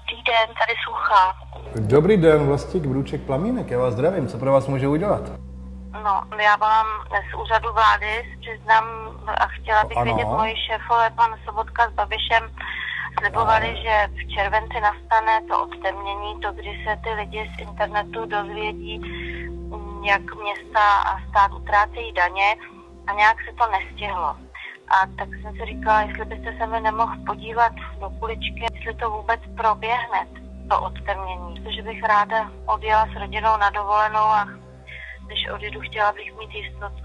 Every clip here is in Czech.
Dobrý den, tady Sucha. Dobrý den, Vlastík Brůček Plamínek, já vás zdravím, co pro vás můžu udělat? No, já volám z úřadu vlády, přiznám a chtěla bych Ano. vědět, moji šéfové, pan Sobotka s Babišem, slibovali, že v červenci nastane to odtemnění, to, kdy se ty lidi z internetu dozvědí, jak města a stát utrácejí daně a nějak se to nestihlo. A tak jsem si říkala, jestli byste se mi nemohl podívat do kuličky, jestli to vůbec proběhne, to odtemnění. Protože bych ráda odjela s rodinou na dovolenou a když odjedu, chtěla bych mít jistotu.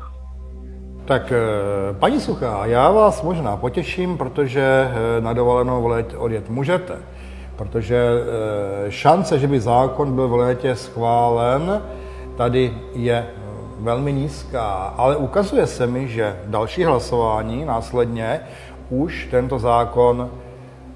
Tak eh, paní Suchá, já vás možná potěším, protože eh, na dovolenou v létě odjet můžete. Protože eh, šance, že by zákon byl v létě schválen, tady je velmi nízká. Ale ukazuje se mi, že další hlasování následně už tento zákon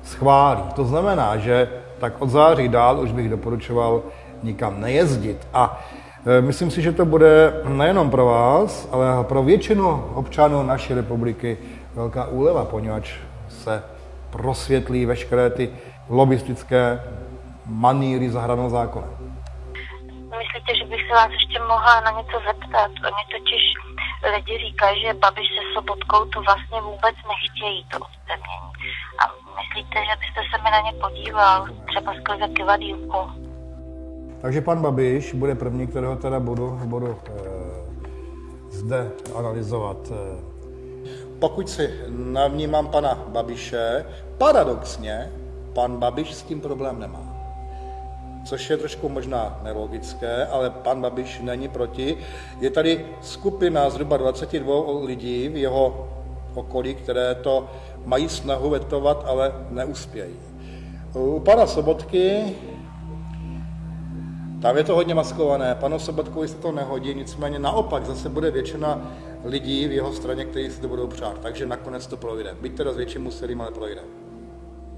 schválí. To znamená, že tak od září dál už bych doporučoval nikam nejezdit. A e, myslím si, že to bude nejenom pro vás, ale pro většinu občanů naší republiky velká úleva, poněvadž se prosvětlí veškeré ty lobistické maníry za hranou zákona. Myslíte, že bych se vás ještě mohla na něco zeptat? Oni totiž lidi říkají, že Babiš se Sobotkou to vlastně vůbec nechtějí, to odtemnění. A myslíte, že byste se mi na ně podíval, třeba skrze kivadýlku? Takže pan Babiš bude první, kterého teda budu, budu e, zde analyzovat. E, pokud si navnímám pana Babiše, paradoxně pan Babiš s tím problém nemá. Což je trošku možná nelogické, ale pan Babiš není proti. Je tady skupina zhruba 22 lidí v jeho okolí, které to mají snahu vetovat, ale neuspějí. U pana Sobotky tam je to hodně maskované. Panu Sobotkovi se to nehodí, nicméně naopak zase bude většina lidí v jeho straně, kteří si to budou přát. Takže nakonec to projde. Byť teda s větším úsilím, ale projde.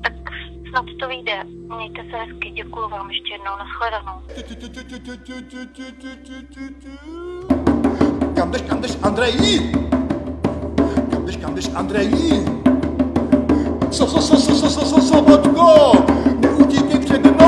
Snad to vyjde. Mějte se hezky, děkuji vám ještě jednou, nashledanou. Kam jdeš, kam jdeš, Andreji? Kam jdeš, kam jdeš, Andreji? So, so, so, so, so, so, so, Sobotko! Neutíkej přede mnou!